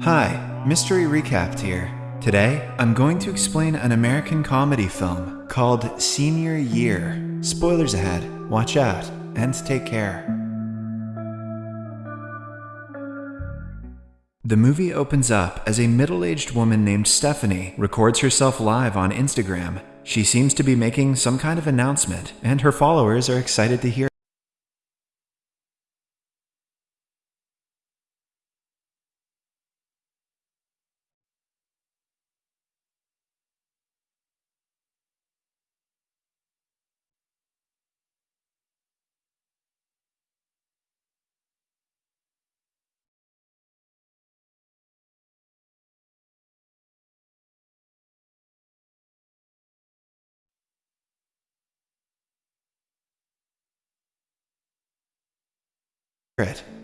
Hi, Mystery Recapped here. Today, I'm going to explain an American comedy film called Senior Year. Spoilers ahead, watch out, and take care. The movie opens up as a middle aged woman named Stephanie records herself live on Instagram. She seems to be making some kind of announcement, and her followers are excited to hear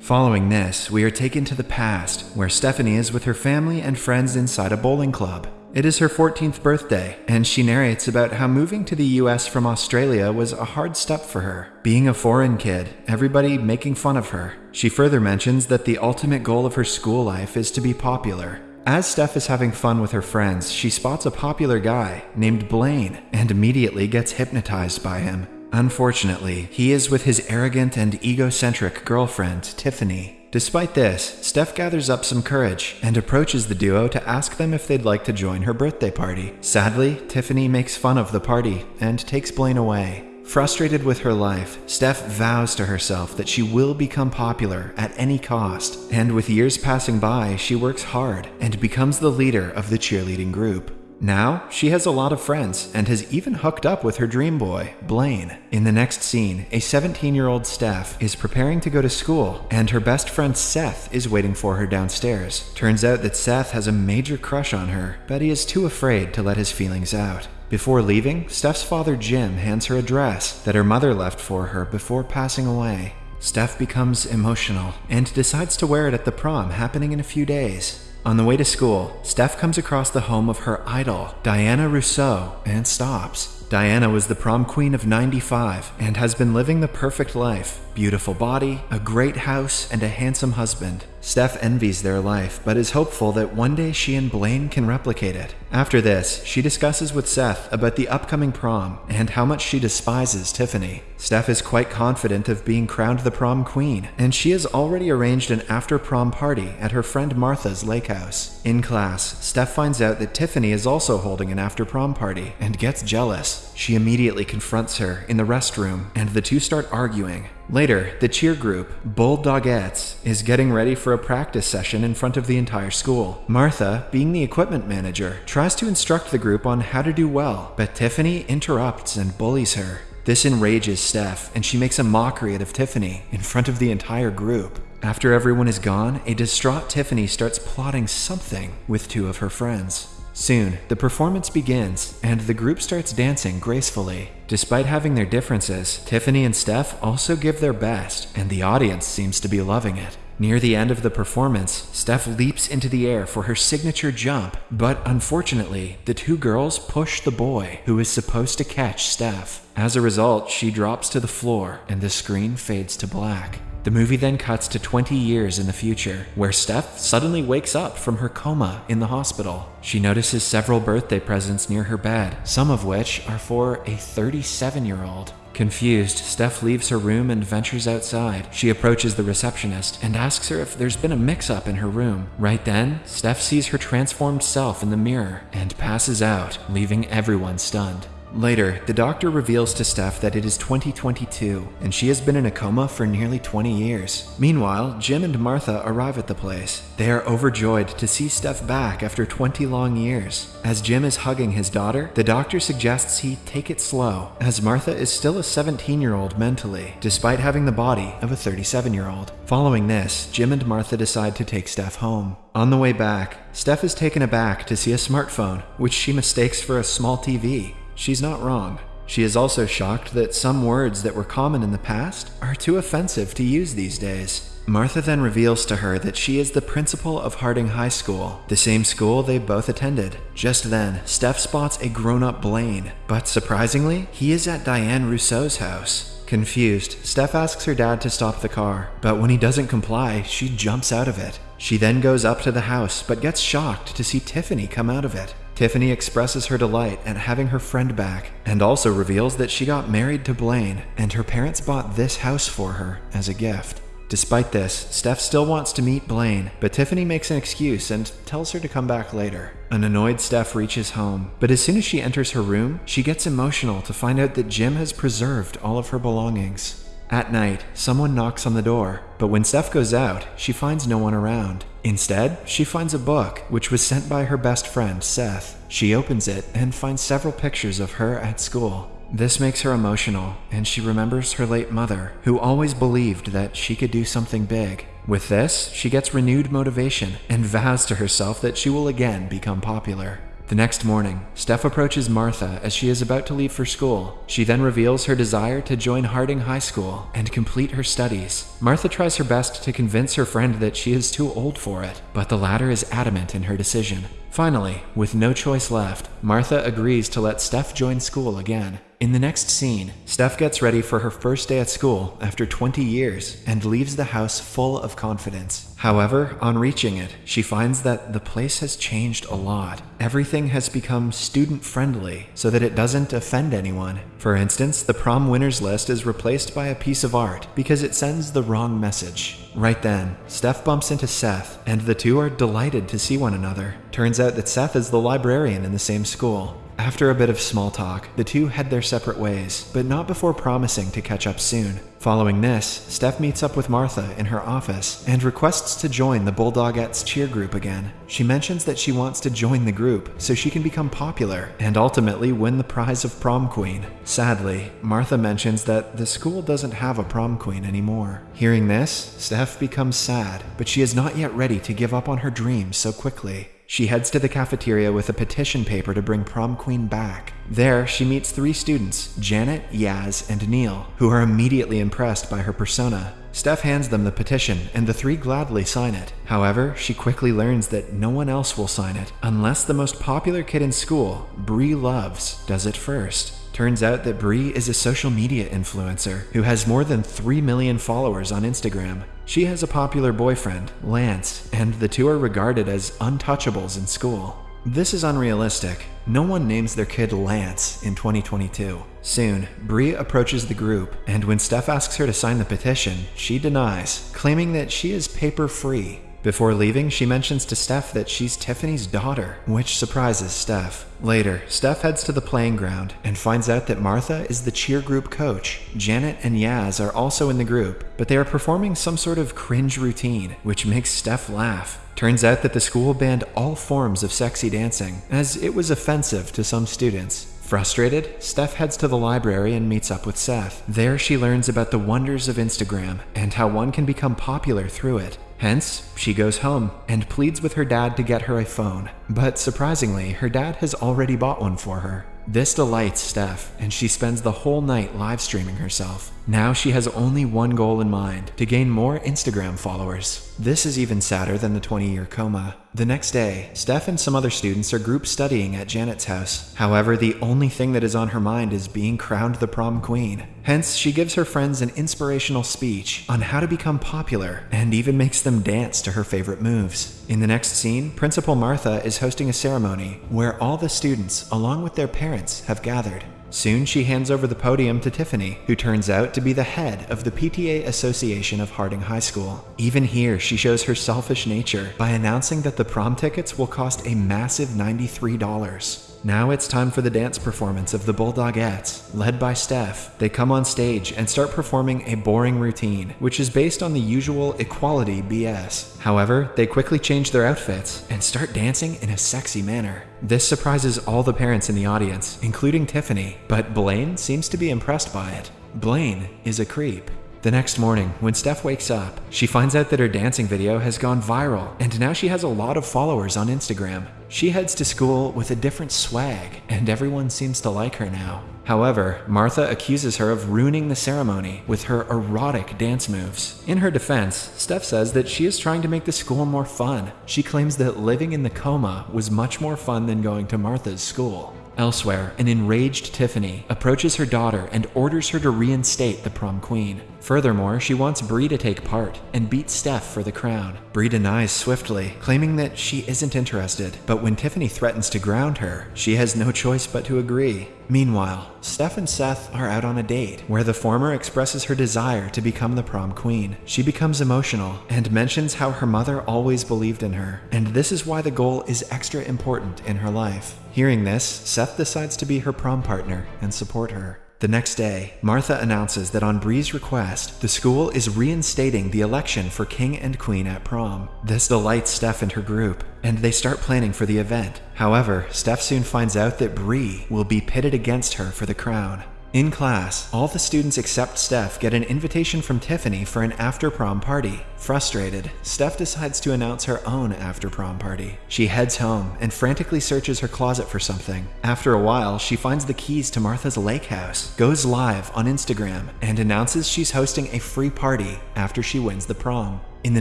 Following this, we are taken to the past, where Stephanie is with her family and friends inside a bowling club. It is her 14th birthday, and she narrates about how moving to the US from Australia was a hard step for her. Being a foreign kid, everybody making fun of her. She further mentions that the ultimate goal of her school life is to be popular. As Steph is having fun with her friends, she spots a popular guy named Blaine and immediately gets hypnotized by him. Unfortunately, he is with his arrogant and egocentric girlfriend, Tiffany. Despite this, Steph gathers up some courage and approaches the duo to ask them if they'd like to join her birthday party. Sadly, Tiffany makes fun of the party and takes Blaine away. Frustrated with her life, Steph vows to herself that she will become popular at any cost, and with years passing by, she works hard and becomes the leader of the cheerleading group. Now, she has a lot of friends and has even hooked up with her dream boy, Blaine. In the next scene, a 17 year old Steph is preparing to go to school, and her best friend Seth is waiting for her downstairs. Turns out that Seth has a major crush on her, but he is too afraid to let his feelings out. Before leaving, Steph's father Jim hands her a dress that her mother left for her before passing away. Steph becomes emotional and decides to wear it at the prom happening in a few days. On the way to school, Steph comes across the home of her idol, Diana Russo, and stops. Diana was the prom queen of 95 and has been living the perfect life beautiful body, a great house, and a handsome husband. Steph envies their life, but is hopeful that one day she and Blaine can replicate it. After this, she discusses with Seth about the upcoming prom and how much she despises Tiffany. Steph is quite confident of being crowned the prom queen, and she has already arranged an after prom party at her friend Martha's lake house. In class, Steph finds out that Tiffany is also holding an after prom party and gets jealous. She immediately confronts her in the restroom, and the two start arguing. Later, the cheer group, Bulldogettes, is getting ready for a practice session in front of the entire school. Martha, being the equipment manager, tries to instruct the group on how to do well, but Tiffany interrupts and bullies her. This enrages Steph, and she makes a mockery out of Tiffany in front of the entire group. After everyone is gone, a distraught Tiffany starts plotting something with two of her friends. Soon, the performance begins, and the group starts dancing gracefully. Despite having their differences, Tiffany and Steph also give their best, and the audience seems to be loving it. Near the end of the performance, Steph leaps into the air for her signature jump, but unfortunately, the two girls push the boy who is supposed to catch Steph. As a result, she drops to the floor and the screen fades to black. The movie then cuts to 20 years in the future, where Steph suddenly wakes up from her coma in the hospital. She notices several birthday presents near her bed, some of which are for a 37 year old. Confused, Steph leaves her room and ventures outside. She approaches the receptionist and asks her if there's been a mix up in her room. Right then, Steph sees her transformed self in the mirror and passes out, leaving everyone stunned. Later, the doctor reveals to Steph that it is 2022, and she has been in a coma for nearly 20 years. Meanwhile, Jim and Martha arrive at the place. They are overjoyed to see Steph back after 20 long years. As Jim is hugging his daughter, the doctor suggests he take it slow, as Martha is still a 17 year old mentally, despite having the body of a 37 year old. Following this, Jim and Martha decide to take Steph home. On the way back, Steph is taken aback to see a smartphone, which she mistakes for a small TV. She's not wrong. She is also shocked that some words that were common in the past are too offensive to use these days. Martha then reveals to her that she is the principal of Harding High School, the same school they both attended. Just then, Steph spots a grown up Blaine, but surprisingly, he is at Diane Russo's house. Confused, Steph asks her dad to stop the car, but when he doesn't comply, she jumps out of it. She then goes up to the house but gets shocked to see Tiffany come out of it. Tiffany expresses her delight at having her friend back and also reveals that she got married to Blaine and her parents bought this house for her as a gift. Despite this, Steph still wants to meet Blaine, but Tiffany makes an excuse and tells her to come back later. An annoyed Steph reaches home, but as soon as she enters her room, she gets emotional to find out that Jim has preserved all of her belongings. At night, someone knocks on the door, but when Steph goes out, she finds no one around. Instead, she finds a book, which was sent by her best friend, Seth. She opens it and finds several pictures of her at school. This makes her emotional, and she remembers her late mother, who always believed that she could do something big. With this, she gets renewed motivation and vows to herself that she will again become popular. The next morning, Steph approaches Martha as she is about to leave for school. She then reveals her desire to join Harding High School and complete her studies. Martha tries her best to convince her friend that she is too old for it, but the latter is adamant in her decision. Finally, with no choice left, Martha agrees to let Steph join school again. In the next scene, Steph gets ready for her first day at school after 20 years and leaves the house full of confidence. However, on reaching it, she finds that the place has changed a lot. Everything has become student friendly so that it doesn't offend anyone. For instance, the prom winners list is replaced by a piece of art because it sends the wrong message. Right then, Steph bumps into Seth, and the two are delighted to see one another. Turns out that Seth is the librarian in the same school. After a bit of small talk, the two head their separate ways, but not before promising to catch up soon. Following this, Steph meets up with Martha in her office and requests to join the Bulldogettes cheer group again. She mentions that she wants to join the group so she can become popular and ultimately win the prize of prom queen. Sadly, Martha mentions that the school doesn't have a prom queen anymore. Hearing this, Steph becomes sad, but she is not yet ready to give up on her dreams so quickly. She heads to the cafeteria with a petition paper to bring prom queen back. There, she meets three students, Janet, Yaz, and Neil, who are immediately impressed by her persona. Steph hands them the petition, and the three gladly sign it. However, she quickly learns that no one else will sign it, unless the most popular kid in school, Bree Loves, does it first. Turns out that Bree is a social media influencer who has more than 3 million followers on Instagram. She has a popular boyfriend, Lance, and the two are regarded as untouchables in school. This is unrealistic. No one names their kid Lance in 2022. Soon, Bree approaches the group, and when Steph asks her to sign the petition, she denies, claiming that she is paper free. Before leaving, she mentions to Steph that she's Tiffany's daughter, which surprises Steph. Later, Steph heads to the playing ground and finds out that Martha is the cheer group coach. Janet and Yaz are also in the group, but they are performing some sort of cringe routine, which makes Steph laugh. Turns out that the school banned all forms of sexy dancing, as it was offensive to some students. Frustrated, Steph heads to the library and meets up with Seth. There, she learns about the wonders of Instagram and how one can become popular through it. Hence, she goes home and pleads with her dad to get her a phone. But surprisingly, her dad has already bought one for her. This delights Steph, and she spends the whole night live streaming herself. Now she has only one goal in mind to gain more Instagram followers. This is even sadder than the 20 year coma. The next day, Steph and some other students are group studying at Janet's house. However, the only thing that is on her mind is being crowned the prom queen. Hence, she gives her friends an inspirational speech on how to become popular and even makes them dance to her favorite moves. In the next scene, Principal Martha is hosting a ceremony where all the students, along with their parents, have gathered. Soon she hands over the podium to Tiffany, who turns out to be the head of the PTA Association of Harding High School. Even here, she shows her selfish nature by announcing that the prom tickets will cost a massive $93. Now it's time for the dance performance of the Bulldogettes, led by Steph. They come on stage and start performing a boring routine, which is based on the usual equality BS. However, they quickly change their outfits and start dancing in a sexy manner. This surprises all the parents in the audience, including Tiffany, but Blaine seems to be impressed by it. Blaine is a creep. The next morning, when Steph wakes up, she finds out that her dancing video has gone viral, and now she has a lot of followers on Instagram. She heads to school with a different swag, and everyone seems to like her now. However, Martha accuses her of ruining the ceremony with her erotic dance moves. In her defense, Steph says that she is trying to make the school more fun. She claims that living in the coma was much more fun than going to Martha's school. Elsewhere, an enraged Tiffany approaches her daughter and orders her to reinstate the prom queen. Furthermore, she wants Bree to take part and beat Steph for the crown. Bree denies swiftly, claiming that she isn't interested, but when Tiffany threatens to ground her, she has no choice but to agree. Meanwhile, Steph and Seth are out on a date, where the former expresses her desire to become the prom queen. She becomes emotional and mentions how her mother always believed in her, and this is why the goal is extra important in her life. Hearing this, Seth decides to be her prom partner and support her. The next day, Martha announces that on Bree's request, the school is reinstating the election for king and queen at prom. This delights Steph and her group, and they start planning for the event. However, Steph soon finds out that Bree will be pitted against her for the crown. In class, all the students except Steph get an invitation from Tiffany for an after prom party. Frustrated, Steph decides to announce her own after prom party. She heads home and frantically searches her closet for something. After a while, she finds the keys to Martha's lake house, goes live on Instagram, and announces she's hosting a free party after she wins the prom. In the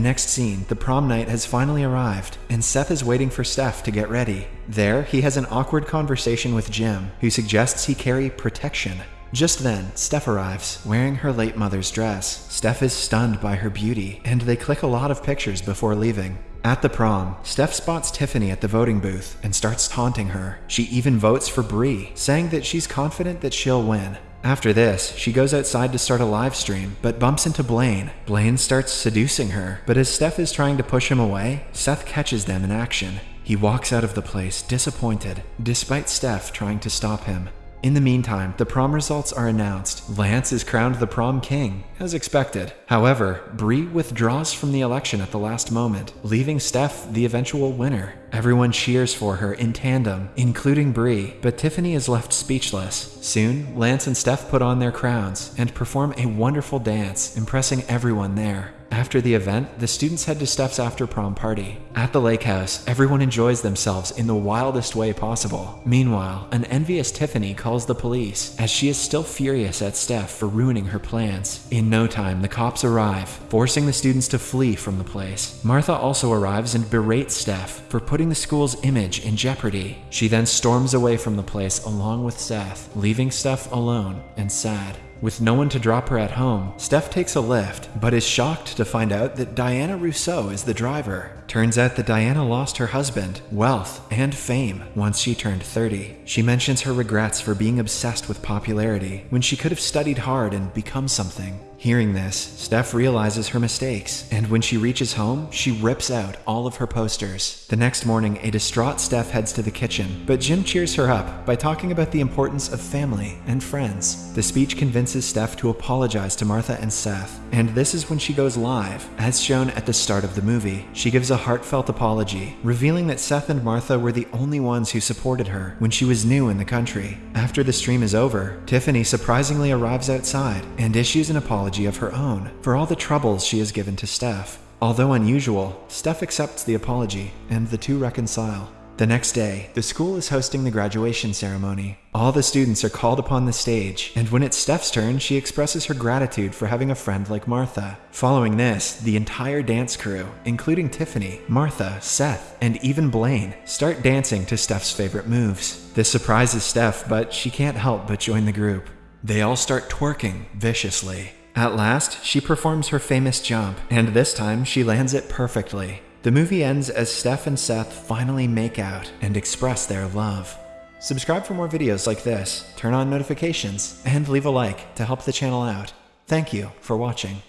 next scene, the prom night has finally arrived, and Seth is waiting for Steph to get ready. There, he has an awkward conversation with Jim, who suggests he carry protection. Just then, Steph arrives, wearing her late mother's dress. Steph is stunned by her beauty, and they click a lot of pictures before leaving. At the prom, Steph spots Tiffany at the voting booth and starts taunting her. She even votes for Bree, saying that she's confident that she'll win. After this, she goes outside to start a live stream, but bumps into Blaine. Blaine starts seducing her, but as Steph is trying to push him away, Seth catches them in action. He walks out of the place disappointed, despite Steph trying to stop him. In the meantime, the prom results are announced. Lance is crowned the prom king, as expected. However, Bree withdraws from the election at the last moment, leaving Steph the eventual winner. Everyone cheers for her in tandem, including Bree, but Tiffany is left speechless. Soon, Lance and Steph put on their crowns and perform a wonderful dance, impressing everyone there. After the event, the students head to Steph's after prom party. At the lake house, everyone enjoys themselves in the wildest way possible. Meanwhile, an envious Tiffany calls the police, as she is still furious at Steph for ruining her plans. In no time, the cops arrive, forcing the students to flee from the place. Martha also arrives and berates Steph for putting the school's image in jeopardy. She then storms away from the place along with Seth, leaving Steph alone and sad. With no one to drop her at home, Steph takes a lift, but is shocked to find out that Diana Russo is the driver. Turns out that Diana lost her husband, wealth, and fame once she turned 30. She mentions her regrets for being obsessed with popularity when she could have studied hard and become something. Hearing this, Steph realizes her mistakes, and when she reaches home, she rips out all of her posters. The next morning, a distraught Steph heads to the kitchen, but Jim cheers her up by talking about the importance of family and friends. The speech convinces Steph to apologize to Martha and Seth, and this is when she goes live, as shown at the start of the movie. She gives a heartfelt apology, revealing that Seth and Martha were the only ones who supported her when she was new in the country. After the stream is over, Tiffany surprisingly arrives outside and issues an apology of her own for all the troubles she has given to Steph. Although unusual, Steph accepts the apology, and the two reconcile. The next day, the school is hosting the graduation ceremony. All the students are called upon the stage, and when it's Steph's turn, she expresses her gratitude for having a friend like Martha. Following this, the entire dance crew, including Tiffany, Martha, Seth, and even Blaine, start dancing to Steph's favorite moves. This surprises Steph, but she can't help but join the group. They all start twerking viciously. At last, she performs her famous jump, and this time she lands it perfectly. The movie ends as Steph and Seth finally make out and express their love. Subscribe for more videos like this, turn on notifications, and leave a like to help the channel out. Thank you for watching.